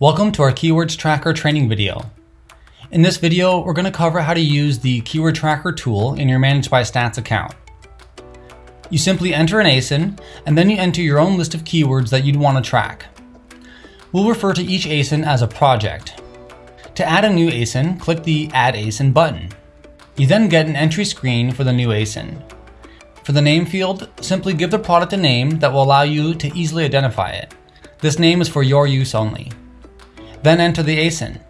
Welcome to our Keywords Tracker training video. In this video, we're going to cover how to use the Keyword Tracker tool in your ManageByStats account. You simply enter an ASIN, and then you enter your own list of keywords that you'd want to track. We'll refer to each ASIN as a project. To add a new ASIN, click the Add ASIN button. You then get an entry screen for the new ASIN. For the name field, simply give the product a name that will allow you to easily identify it. This name is for your use only. Then enter the ASIN.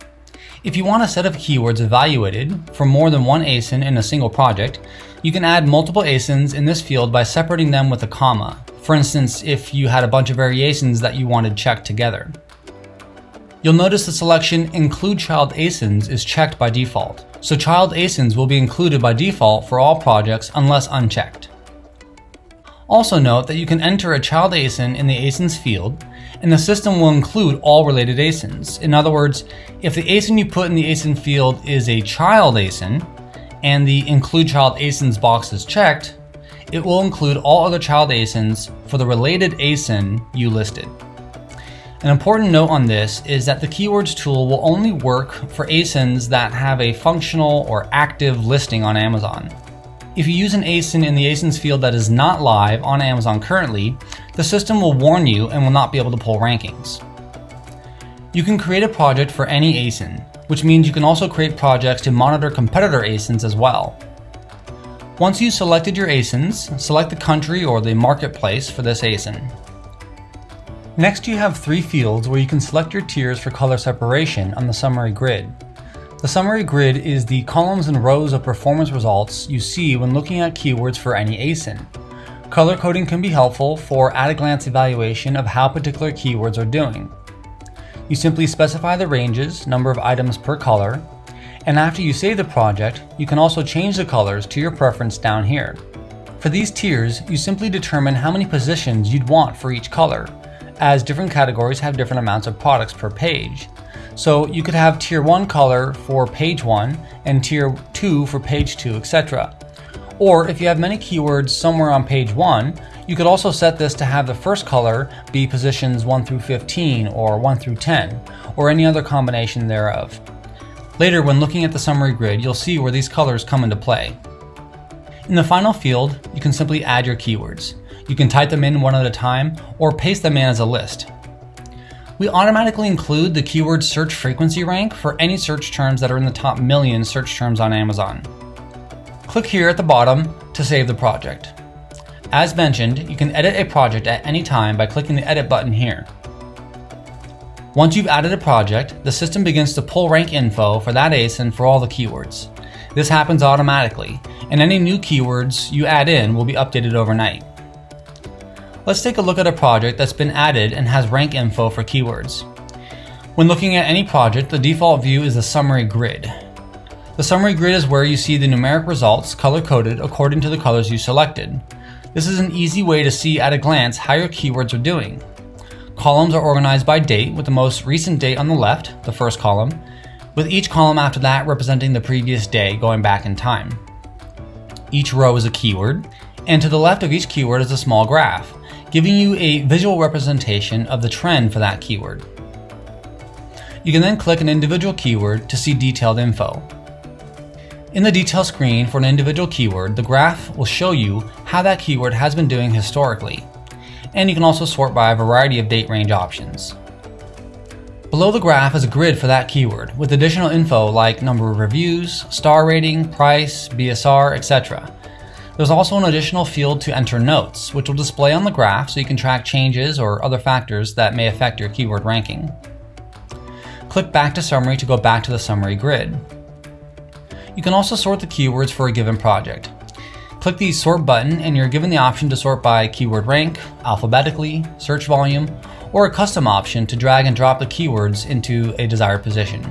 If you want a set of keywords evaluated for more than one ASIN in a single project, you can add multiple ASINs in this field by separating them with a comma. For instance, if you had a bunch of variations that you wanted checked together. You'll notice the selection Include Child ASINs is checked by default, so child ASINs will be included by default for all projects unless unchecked. Also note that you can enter a child ASIN in the ASINs field, and the system will include all related ASINs. In other words, if the ASIN you put in the ASIN field is a child ASIN, and the Include Child ASINs box is checked, it will include all other child ASINs for the related ASIN you listed. An important note on this is that the keywords tool will only work for ASINs that have a functional or active listing on Amazon. If you use an ASIN in the ASINs field that is not live on Amazon currently, the system will warn you and will not be able to pull rankings. You can create a project for any ASIN, which means you can also create projects to monitor competitor ASINs as well. Once you've selected your ASINs, select the country or the marketplace for this ASIN. Next you have three fields where you can select your tiers for color separation on the summary grid. The summary grid is the columns and rows of performance results you see when looking at keywords for any ASIN. Color coding can be helpful for at-a-glance evaluation of how particular keywords are doing. You simply specify the ranges, number of items per color, and after you save the project, you can also change the colors to your preference down here. For these tiers, you simply determine how many positions you'd want for each color, as different categories have different amounts of products per page, so you could have tier 1 color for page 1 and tier 2 for page 2, etc. Or if you have many keywords somewhere on page 1, you could also set this to have the first color be positions 1 through 15 or 1 through 10, or any other combination thereof. Later when looking at the summary grid, you'll see where these colors come into play. In the final field, you can simply add your keywords. You can type them in one at a time or paste them in as a list. We automatically include the keyword search frequency rank for any search terms that are in the top million search terms on Amazon. Click here at the bottom to save the project. As mentioned, you can edit a project at any time by clicking the edit button here. Once you've added a project, the system begins to pull rank info for that ASIN for all the keywords. This happens automatically, and any new keywords you add in will be updated overnight. Let's take a look at a project that's been added and has rank info for keywords. When looking at any project, the default view is the summary grid. The summary grid is where you see the numeric results color-coded according to the colors you selected. This is an easy way to see at a glance how your keywords are doing. Columns are organized by date with the most recent date on the left, the first column, with each column after that representing the previous day going back in time. Each row is a keyword, and to the left of each keyword is a small graph giving you a visual representation of the trend for that keyword. You can then click an individual keyword to see detailed info. In the detail screen for an individual keyword, the graph will show you how that keyword has been doing historically, and you can also sort by a variety of date range options. Below the graph is a grid for that keyword, with additional info like number of reviews, star rating, price, BSR, etc. There's also an additional field to enter notes, which will display on the graph so you can track changes or other factors that may affect your keyword ranking. Click back to summary to go back to the summary grid. You can also sort the keywords for a given project. Click the sort button and you're given the option to sort by keyword rank, alphabetically, search volume, or a custom option to drag and drop the keywords into a desired position.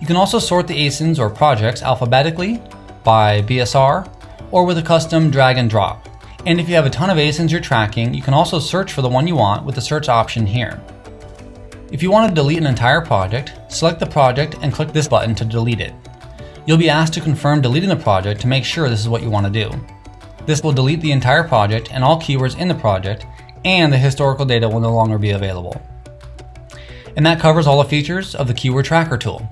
You can also sort the ASINs or projects alphabetically, by BSR, or with a custom drag and drop. And if you have a ton of ASINs you're tracking, you can also search for the one you want with the search option here. If you want to delete an entire project, select the project and click this button to delete it. You'll be asked to confirm deleting the project to make sure this is what you want to do. This will delete the entire project and all keywords in the project, and the historical data will no longer be available. And that covers all the features of the Keyword Tracker tool.